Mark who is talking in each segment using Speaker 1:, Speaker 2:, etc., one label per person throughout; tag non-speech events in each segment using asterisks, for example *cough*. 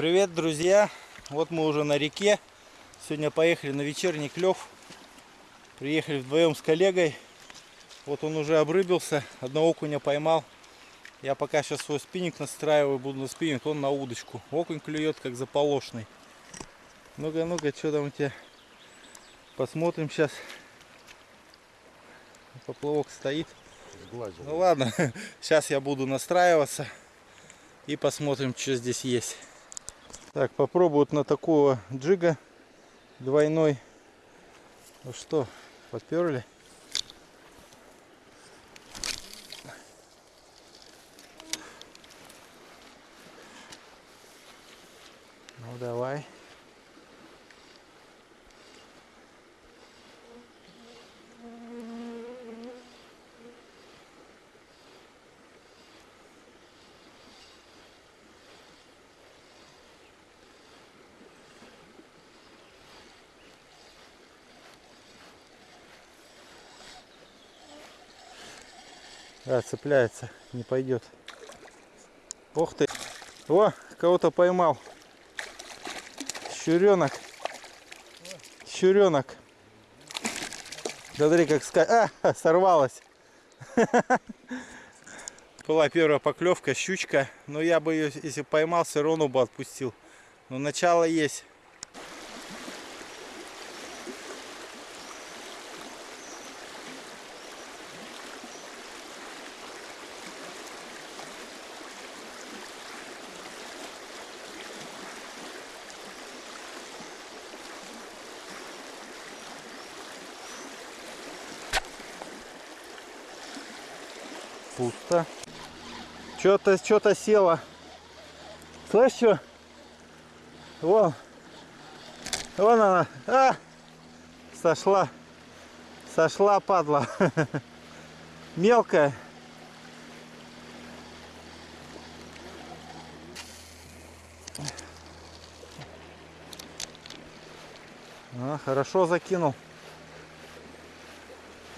Speaker 1: Привет, друзья! Вот мы уже на реке. Сегодня поехали на вечерний клев. Приехали вдвоем с коллегой. Вот он уже обрыбился, одного окуня поймал. Я пока сейчас свой спиннинг настраиваю, буду на спиннинг, он на удочку. Окунь клюет как заполошный. Ну-ка, ну-ка, что там у тебя? Посмотрим сейчас. Поплавок стоит.
Speaker 2: Сглазил.
Speaker 1: Ну ладно, *laughs* сейчас я буду настраиваться и посмотрим, что здесь есть. Так, попробуют на такого джига двойной. Ну что, подперли? Ну давай. Да, цепляется, не пойдет. Ух ты. О, кого-то поймал. Щуренок. Щуренок. Смотри, как ска... А, *laughs* сорвалась. *laughs* Была первая поклевка, щучка. Но я бы ее, если поймал, все равно бы отпустил. Но начало есть. Пусто. Что-то что-то село. Слышь, что? Вон. Вон она. А! Сошла. Сошла, падла. *laughs* Мелкая. А, хорошо закинул.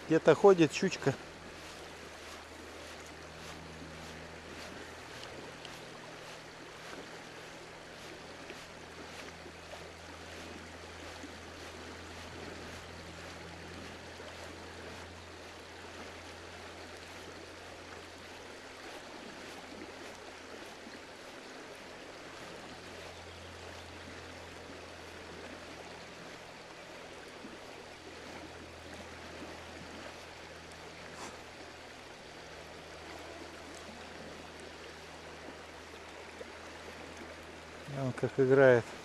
Speaker 1: Где-то ходит щучка. Как играет.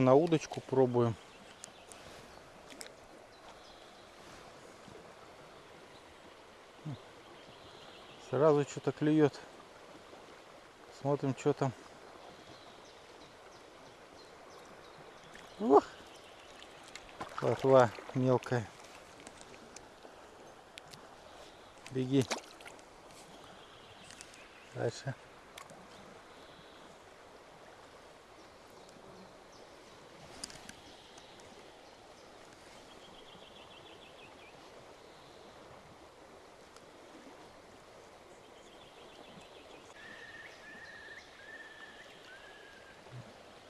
Speaker 1: На удочку пробуем. Сразу что-то клюет. Смотрим, что там. Ух! Плотва мелкая. Беги. Дальше.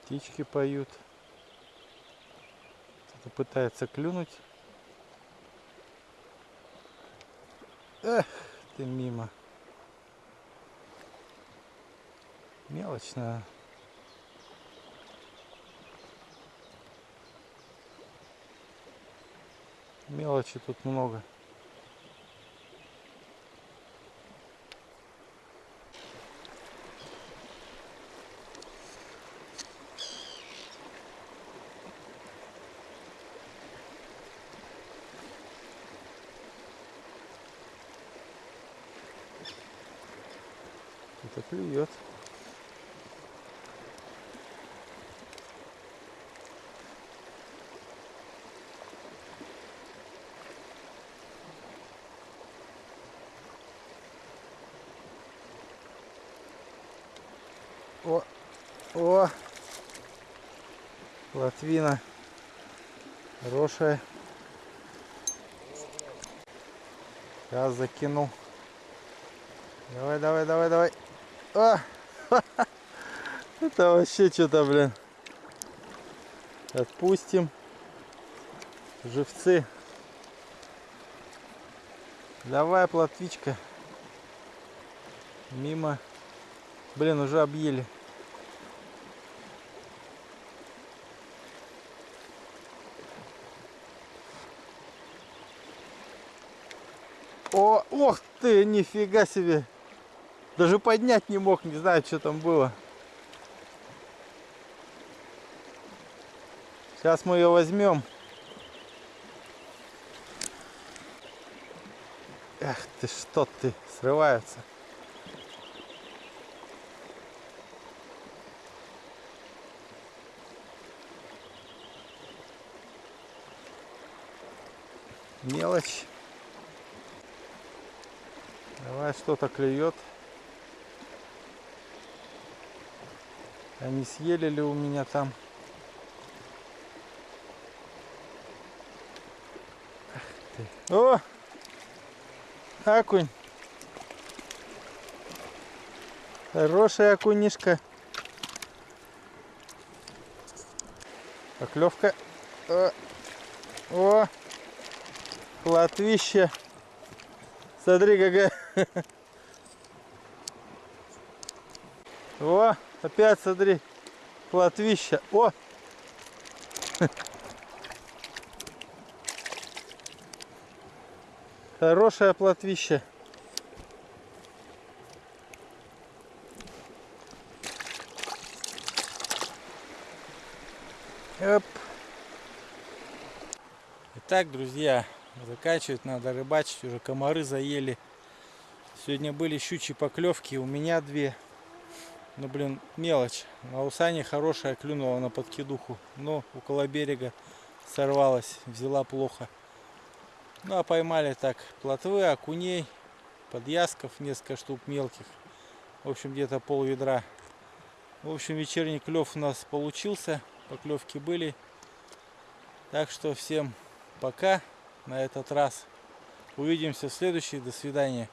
Speaker 1: Птички поют. Кто-то пытается клюнуть. Эх, ты мимо. Мелочная. Мелочи тут много. Что-то клюет. О, о, Латвина. Хорошая. Сейчас закинул. Давай, давай, давай, давай. А! *laughs* Это вообще что-то, блин. Отпустим. Живцы. Давай, плотвичка. Мимо. Блин, уже объели. О, ох ты, нифига себе. Даже поднять не мог, не знаю, что там было. Сейчас мы ее возьмем. Эх ты, что ты, срываются. Мелочь. Давай что-то клюет. Они съели ли у меня там? О! Окунь. Хорошая окунишка. Поклевка. О! О! Плотвище. Смотри, какая. *laughs* О, опять смотри. Плотвища. О! Хорошая плотвища. Оп. Итак, друзья, заканчивать надо рыбачить. Уже комары заели. Сегодня были щучьи поклевки. У меня две. Ну, блин, мелочь. А у Сани хорошая клюнула на подкидуху. Но около берега сорвалась. Взяла плохо. Ну, а поймали так плотвы, окуней, подъязков, несколько штук мелких. В общем, где-то пол ведра. В общем, вечерний клев у нас получился. Поклевки были. Так что всем пока на этот раз. Увидимся в следующий. До свидания.